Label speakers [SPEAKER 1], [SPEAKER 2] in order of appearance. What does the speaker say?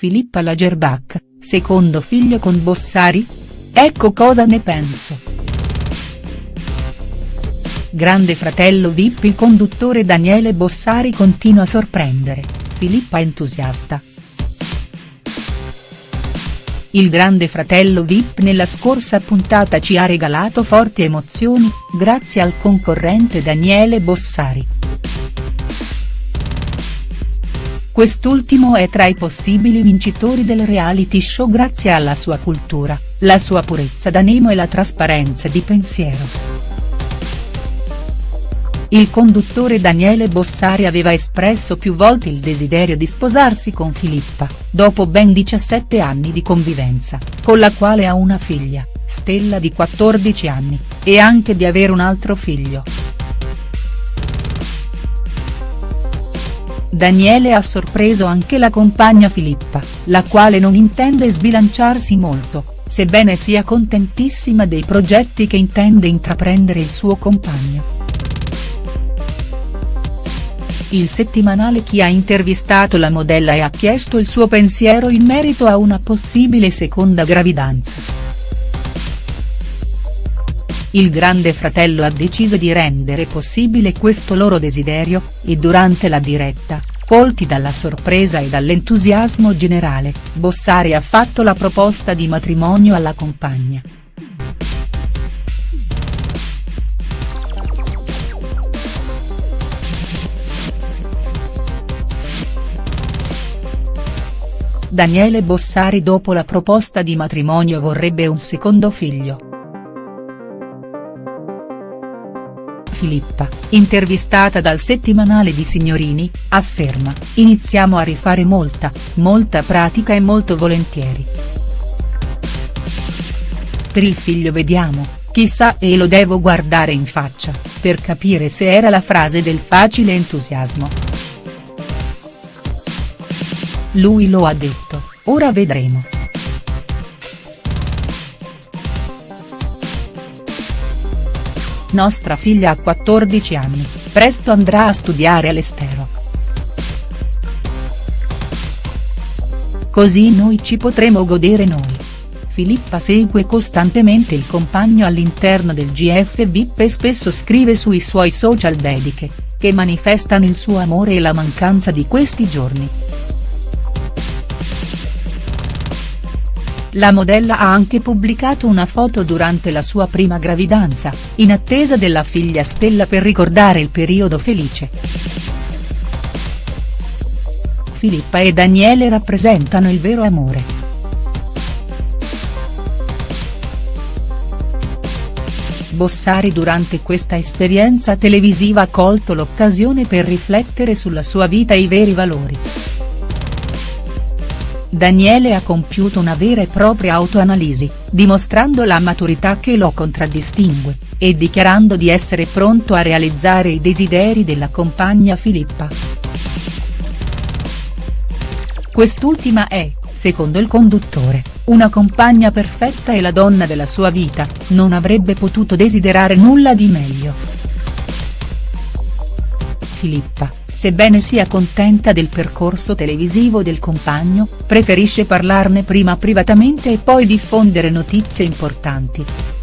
[SPEAKER 1] Filippa Lagerbach, secondo figlio con Bossari? Ecco cosa ne penso. Grande fratello Vip il conduttore Daniele Bossari continua a sorprendere, Filippa entusiasta. Il grande fratello Vip nella scorsa puntata ci ha regalato forti emozioni, grazie al concorrente Daniele Bossari. Quest'ultimo è tra i possibili vincitori del reality show grazie alla sua cultura, la sua purezza d'animo e la trasparenza di pensiero. Il conduttore Daniele Bossari aveva espresso più volte il desiderio di sposarsi con Filippa, dopo ben 17 anni di convivenza, con la quale ha una figlia, Stella di 14 anni, e anche di avere un altro figlio. Daniele ha sorpreso anche la compagna Filippa, la quale non intende sbilanciarsi molto, sebbene sia contentissima dei progetti che intende intraprendere il suo compagno. Il settimanale Chi ha intervistato la modella e ha chiesto il suo pensiero in merito a una possibile seconda gravidanza. Il grande fratello ha deciso di rendere possibile questo loro desiderio, e durante la diretta, colti dalla sorpresa e dall'entusiasmo generale, Bossari ha fatto la proposta di matrimonio alla compagna. Daniele Bossari dopo la proposta di matrimonio vorrebbe un secondo figlio. Filippa, intervistata dal settimanale di Signorini, afferma, iniziamo a rifare molta, molta pratica e molto volentieri. Per il figlio vediamo, chissà e lo devo guardare in faccia, per capire se era la frase del facile entusiasmo. Lui lo ha detto, ora vedremo. Nostra figlia ha 14 anni, presto andrà a studiare all'estero. Così noi ci potremo godere noi. Filippa segue costantemente il compagno all'interno del GF VIP e spesso scrive sui suoi social dediche, che manifestano il suo amore e la mancanza di questi giorni. La modella ha anche pubblicato una foto durante la sua prima gravidanza, in attesa della figlia Stella per ricordare il periodo felice. Filippa e Daniele rappresentano il vero amore. Bossari durante questa esperienza televisiva ha colto l'occasione per riflettere sulla sua vita e i veri valori. Daniele ha compiuto una vera e propria autoanalisi, dimostrando la maturità che lo contraddistingue, e dichiarando di essere pronto a realizzare i desideri della compagna Filippa. Quest'ultima è, secondo il conduttore, una compagna perfetta e la donna della sua vita, non avrebbe potuto desiderare nulla di meglio. Filippa, sebbene sia contenta del percorso televisivo del compagno, preferisce parlarne prima privatamente e poi diffondere notizie importanti.